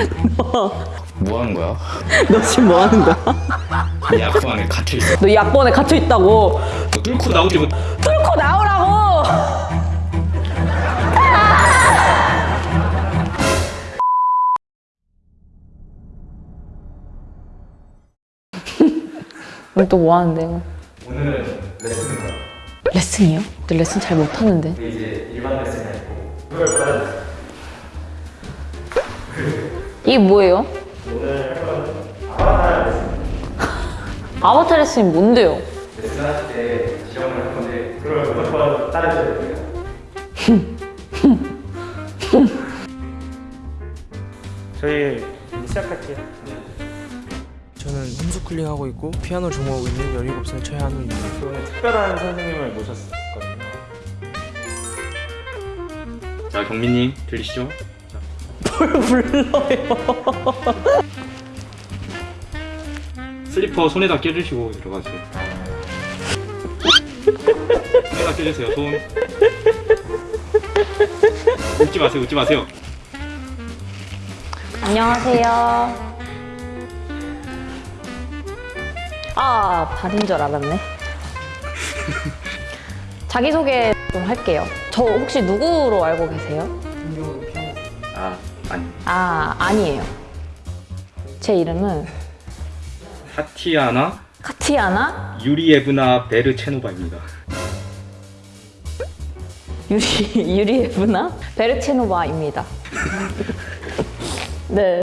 뭐 하는 거야? 너 지금 뭐 하는 거야? 이 악보 안에 갇혀 있어. 너이 악보안에 갇혀 있다고. 뚫고 나오지 못. 뚫고 나오라고. 오늘 또뭐 하는데요? 오늘은 레슨을 레슨이요? 너 레슨 잘 못하는데. 이제 일반 레슨이 아니고 그걸 받아주세요. 이게 뭐예요? 아바타 레슨이 뭔데요? 레슨하실 때 지정을 할 건데 그걸 무조건 따르셔야 돼요. 저희 시작할게요. 저는 홈스쿨링 하고 있고 피아노 전공하고 있는 17살 최한우입니다. 오늘 특별한 선생님을 모셨거든요. 자 경민님 들리시죠? 슬리퍼 손에다 껴주시고 들어가세요. 손에다 껴주세요. 손. 웃지 마세요. 웃지 마세요. 안녕하세요. 아, 발인 줄 알았네. 자기소개 좀 할게요. 저 혹시 누구로 알고 계세요? 아 아니. 아, 아니에요. 제 이름은 타티아나 카티아나 유리에브나 베르체노바입니다. 유리, 유리에브나 베르체노바입니다. 네.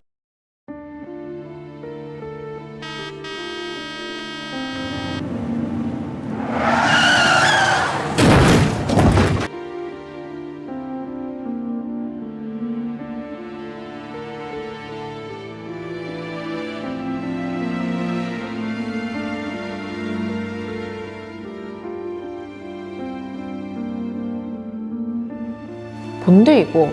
뭔데 이거?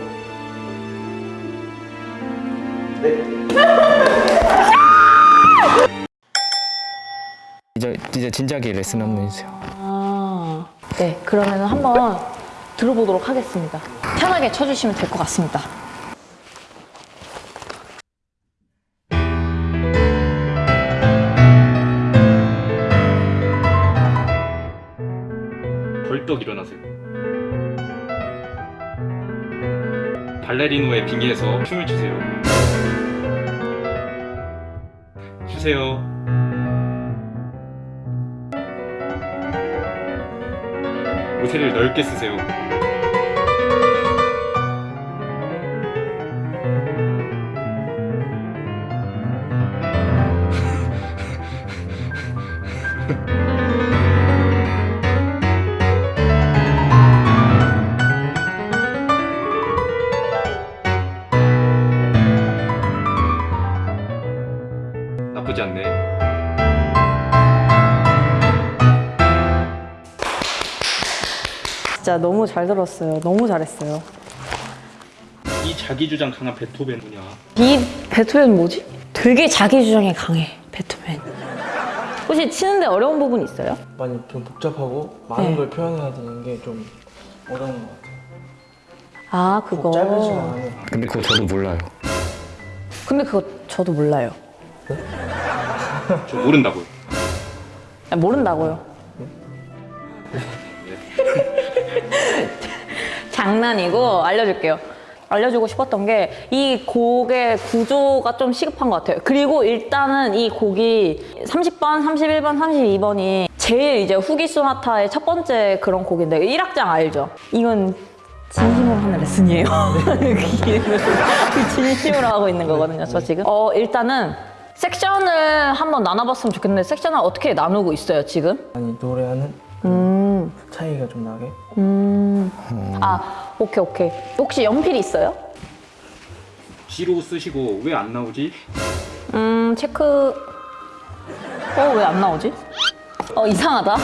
이제 이제 진작에 레슨 한번 해주세요. 아, 네. 그러면 한번 들어보도록 하겠습니다. 편하게 쳐주시면 될 것 같습니다. 발레리노의 빙의에서 춤을 추세요. 추세요. 모세를 넓게 쓰세요. 나쁘지 않네. 진짜 너무 잘 들었어요. 너무 잘했어요. 이 자기주장 강한 베토벤 뭐냐? 이 베토벤 뭐지? 되게 자기 주장에 강해. 베토벤. 혹시 치는데 어려운 부분 있어요? 많이 좀 복잡하고 많은 네. 걸 표현해야 되는 게 좀 어려운 것 같아요. 아 그거. 꼭 짧은 시간 안에 근데 그거 저도 몰라요. 근데 그거 저도 몰라요. 저 모른다고요. 아, 모른다고요. 장난이고 알려줄게요. 알려주고 싶었던 게 이 곡의 구조가 좀 시급한 것 같아요. 그리고 일단은 이 곡이 30번, 31번, 32번이 제일 이제 후기 소나타의 첫 번째 그런 곡인데 1악장 알죠? 이건 진심으로 하는 레슨이에요. 진심으로 하고 있는 거거든요, 저 지금. 어, 일단은 섹션을 한번 나눠봤으면 좋겠는데 섹션을 어떻게 나누고 있어요, 지금? 많이 노래하는 음, 차이가 좀 나게 음. 아, 오케이, 오케이. 혹시 연필 있어요? G로 쓰시고 왜 안 나오지? 음, 체크. 어, 왜 안 나오지? 어, 이상하다.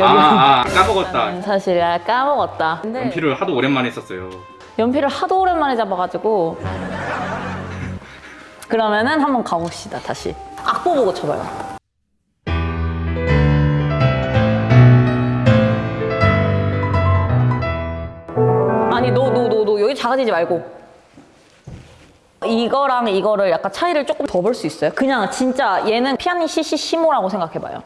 아, 아 까먹었다. 음, 사실 아, 까먹었다. 근데 연필을 하도 오랜만에 썼어요. 연필을 하도 오랜만에 잡아가지고. 그러면은 한번 가봅시다, 다시. 악보 보고 쳐봐요. 아니, 너, 너, 너, 너, 여기 작아지지 말고. 이거랑 이거를 약간 차이를 조금 더 볼 수 있어요. 그냥 진짜 얘는 피아니 시시 시모라고 생각해봐요.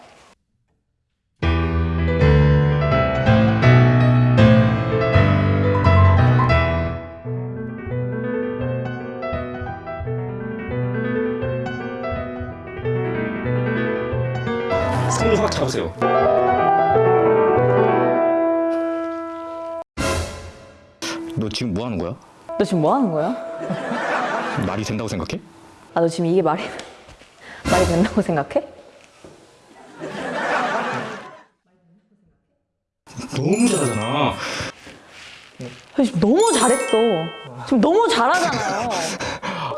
지금 뭐 하는 거야? 너 지금 뭐 하는 거야? 말이 된다고 생각해? 아, 너 지금 이게 말이, 말이 된다고 생각해? 너무 잘하잖아. 아, 지금 너무 잘했어. 지금 너무 잘하잖아요.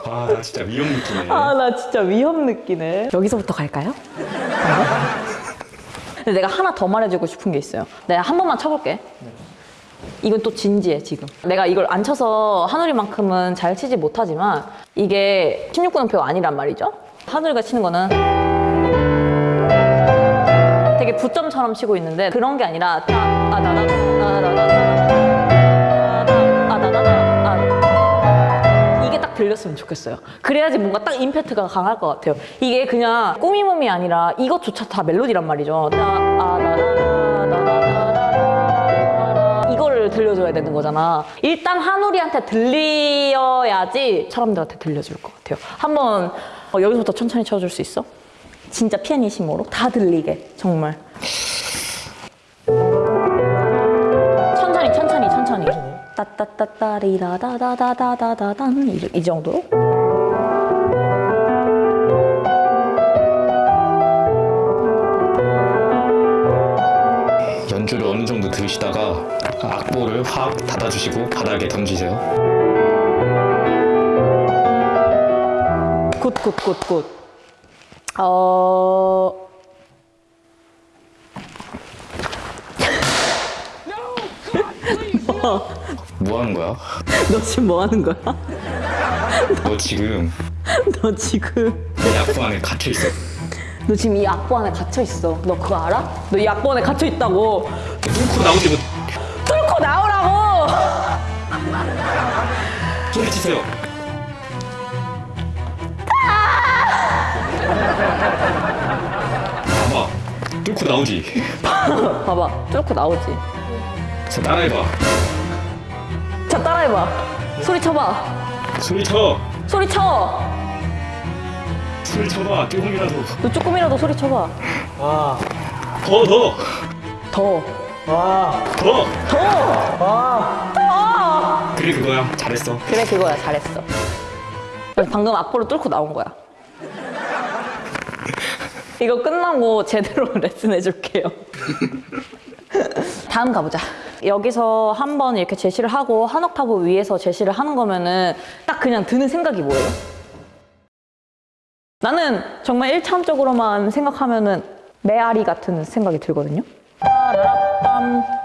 아, 나 진짜 위험 느끼네. 아, 나 진짜 위험 느끼네. 여기서부터 갈까요? 근데 내가 하나 더 말해주고 싶은 게 있어요. 내가 한 번만 쳐볼게. 이건 또 진지해, 지금. 내가 이걸 안 쳐서 한우리만큼은 잘 치지 못하지만 이게 16분음표 아니란 말이죠. 한우리가 치는 거는 되게 부점처럼 치고 있는데 그런 게 아니라 따, 아, 아, 아. 이게 딱 들렸으면 좋겠어요. 그래야지 뭔가 딱 임팩트가 강할 것 같아요. 이게 그냥 꾸미몸이 아니라 이것조차 다 멜로디란 말이죠. 이거를 들려줘야 되는 거잖아. 일단 한우리한테 들려야지 사람들한테 들려줄 것 같아요. 한번 어, 여기서부터 천천히 쳐줄 수 있어? 진짜 피아니시모로 다 들리게 정말. 천천히 천천히 천천히. 따따따따리다다다다다다단 이, 이 정도로. 연주를 어느 정도 들으시다가 악보를 확 닫아주시고 바닥에 던지세요. good good good good. 어. 뭐 하는 거야? 너 지금 뭐 하는 거야? 너 지금 너 지금 이 악보 안에 갇혀 있어. 너 지금 이 악보 안에 갇혀 있어. 너 그거 알아? 너 이 악보 안에 갇혀 있다고. 뚫고 나오지 못. 치세요. 봐봐. 뚫고 나오지. 봐봐, 뚫고 나오지. 자, 따라해봐. 자 따라해봐. 소리 쳐봐. 소리 쳐. 소리 쳐. 소리 쳐봐. 조금이라도. 너 조금이라도 소리 쳐봐. 와, 더, 더. 더. 와, 더. 더. 와. 더. 그래, 그거야. 잘했어. 그래 그거야 잘했어. 방금 악보를 뚫고 나온 거야. 이거 끝나고 제대로 레슨 해줄게요. 다음 가보자. 여기서 한번 이렇게 제시를 하고 한 옥타브 위에서 제시를 하는 거면은 딱 그냥 드는 생각이 뭐예요? 나는 정말 일차원적으로만 생각하면은 메아리 같은 생각이 들거든요. 따라라밤.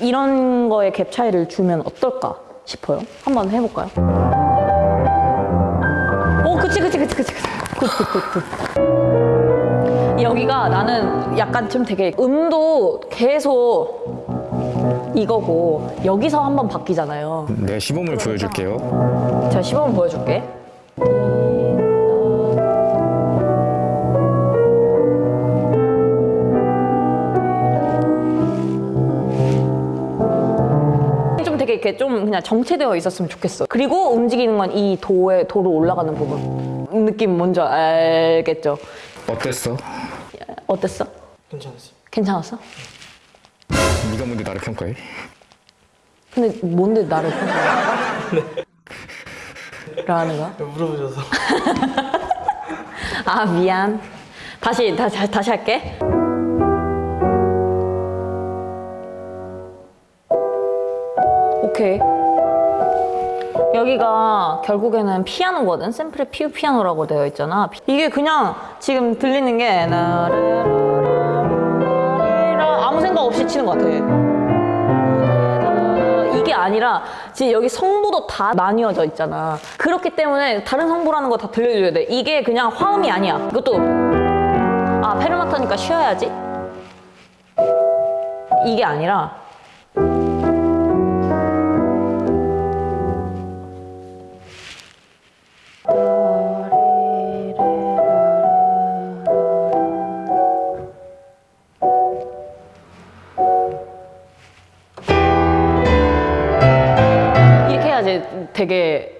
이런 거에 갭 차이를 주면 어떨까 싶어요. 한번 해볼까요? 오, 그치, 그치, 그치, 그치. 그치. good, good, good, good. 여기가 나는 약간 좀 되게 음도 계속 이거고 여기서 한번 바뀌잖아요. 내 시범을 보여줄게요. 제가 시범을 보여줄게. 이렇게 좀 그냥 정체되어 있었으면 좋겠어. 그리고 움직이는 건 이 도에 도로 올라가는 부분. 느낌 뭔지 알겠죠? 어땠어? 어땠어? 괜찮았어요. 괜찮았어? 네가 뭔데 나를 평가해? 근데 뭔데 나를 평가해? 라는 거야? 물어보셔서. 아 미안. 다시 다시 다시 할게. 오케이. 여기가 결국에는 피아노거든. 샘플의 피우 피아노라고 되어 있잖아. 이게 그냥 지금 들리는 게 아무 생각 없이 치는 것 같아. 이게 아니라 지금 여기 성부도 다 나뉘어져 있잖아. 그렇기 때문에 다른 성부라는 거 다 들려줘야 돼. 이게 그냥 화음이 아니야. 이것도 아 페르마타니까 쉬어야지. 이게 아니라 되게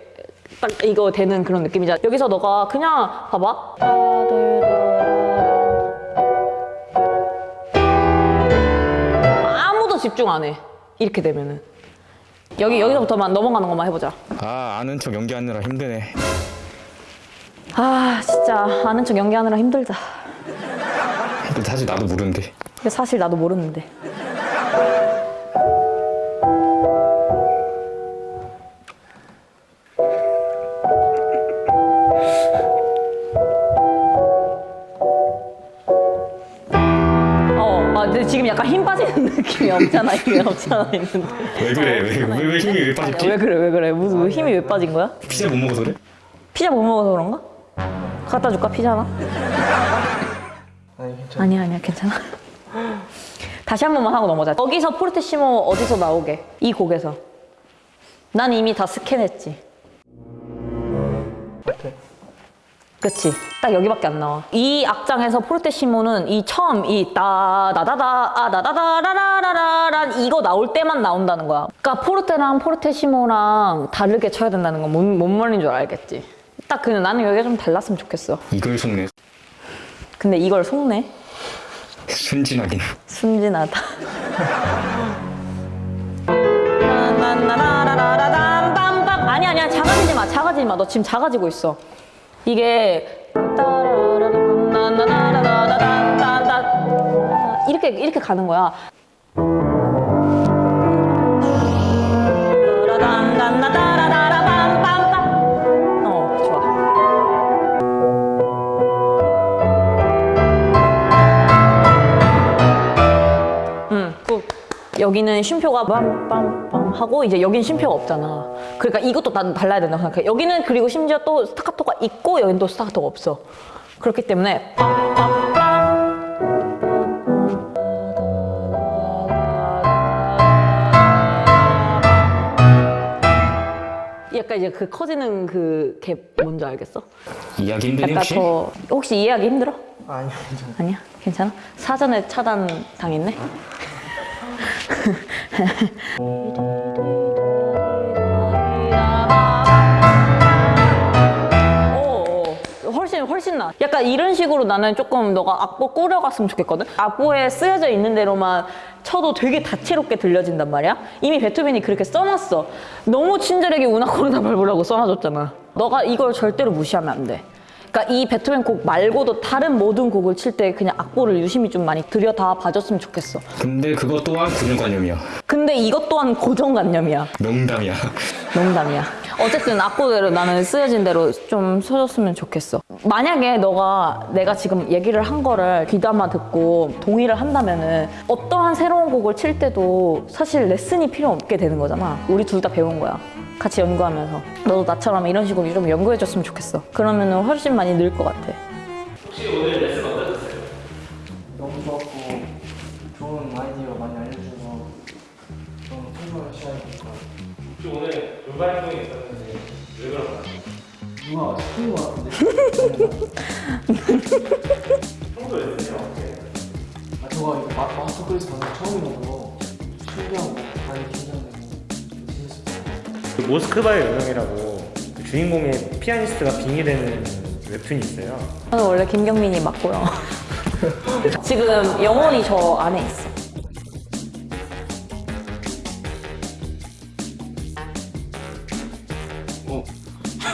딱 이거 되는 그런 느낌이잖아. 여기서 너가 그냥 봐봐. 아무도 집중 안 해. 이렇게 되면은. 여기 여기서부터만 넘어가는 것만 해보자. 아 아는 척 연기하느라 힘드네 아 진짜 아는 척 연기하느라 힘들다. 사실 나도 모르는데 사실 나도 모르는데. 약간 힘 빠지는 느낌이 없잖아, 이게 없잖아, 있는데. 왜 그래 왜, 왜, 왜 힘이 왜 빠졌지? 왜 그래, 왜 그래? 무슨 왜 힘이 왜 빠진 거야? 피자 못 먹어서 그래? 피자 못 먹어서 그런가? 갖다 줄까, 피자 하나? 아니 괜찮아. 아니야, 아니야, 괜찮아. 다시 한 번만 하고 넘어자. 여기서 포르테시모 어디서 나오게? 이 곡에서. 난 이미 다 스캔했지. 앞에. 그치. 딱 여기밖에 안 나와. 이 악장에서 포르테시모는 이 처음 이 따다다다 아 다다다라라라란 이거 나올 때만 나온다는 거야. 그러니까 포르테랑 포르테시모랑 다르게 쳐야 된다는 건 뭔, 뭔 말인 줄 알겠지. 딱 그냥 나는 여기가 좀 달랐으면 좋겠어. 이걸 속네 근데 이걸 속네. 순진하긴 순진하다. 아니 아니야 작아지지 마 작아지지 마. 너 지금 작아지고 있어. 이게. 이렇게 이렇게 가는 거야. 빰빰. 어 좋아. 응. 그 여기는 쉼표가 빰빰빰 하고 이제 여긴 쉼표가 없잖아. 그러니까 이것도 다 달라야 된다고 생각해. 여기는 그리고 심지어 또 스타카토가 있고 여긴 또 스타카토가 없어. 그렇기 때문에 약간 이제 그 커지는 그게 뭔지 알겠어? 이해하기 힘드니 약간 혹시? 더 혹시 이해하기 힘들어? 아니 괜찮아. 아니야? 괜찮아? 사전에 차단 당했네? 오, 훨씬 훨씬 나. 약간 이런 식으로 나는 조금 너가 악보 꾸려갔으면 좋겠거든. 악보에 쓰여져 있는 대로만 쳐도 되게 다채롭게 들려진단 말이야. 이미 베토벤이 그렇게 써놨어. 너무 친절하게 우나 코르나 발부라고 써놔줬잖아. 너가 이걸 절대로 무시하면 안 돼. 그러니까 이 베토벤 곡 말고도 다른 모든 곡을 칠 때 그냥 악보를 유심히 좀 많이 들여다 봐줬으면 좋겠어. 근데 그거 또한 고정관념이야 근데 이것 또한 고정관념이야. 명담이야 농담이야. 어쨌든 악보대로 나는 쓰여진 대로 좀 써줬으면 좋겠어. 만약에 너가 내가 지금 얘기를 한 거를 귀담아 듣고 동의를 한다면 은 어떠한 새로운 곡을 칠 때도 사실 레슨이 필요 없게 되는 거잖아. 우리 둘 다 배운 거야. 같이 연구하면서. 너도 나처럼 이런 식으로 좀 연구해줬으면 좋겠어. 그러면 은 훨씬 많이 늘 것 같아. 너무 좋았고 좋은 아이디어 많이 알려주셔서 너무 참고를 시작했고 혹시 오늘 돌발 누가 시킨 것 같은데? 아 마, 클래스 처음이라서 신기하고 많이 긴장되고 모스크바의 운명이라고 그 주인공의 피아니스트가 빙의되는 웹툰이 있어요. 저는 원래 김경민이 맞고요. 지금 영원히 저 안에 있어.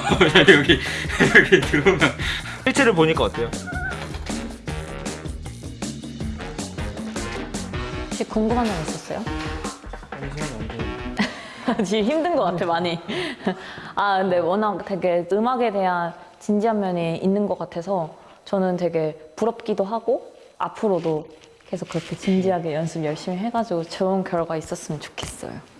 여기 여기 들어오면 실체를 보니까 어때요? 혹시 궁금한 점 있었어요? 지금 힘든 것 같아 많이. 아 근데 워낙 되게 음악에 대한 진지한 면이 있는 것 같아서 저는 되게 부럽기도 하고 앞으로도 계속 그렇게 진지하게 연습 열심히 해가지고 좋은 결과 있었으면 좋겠어요.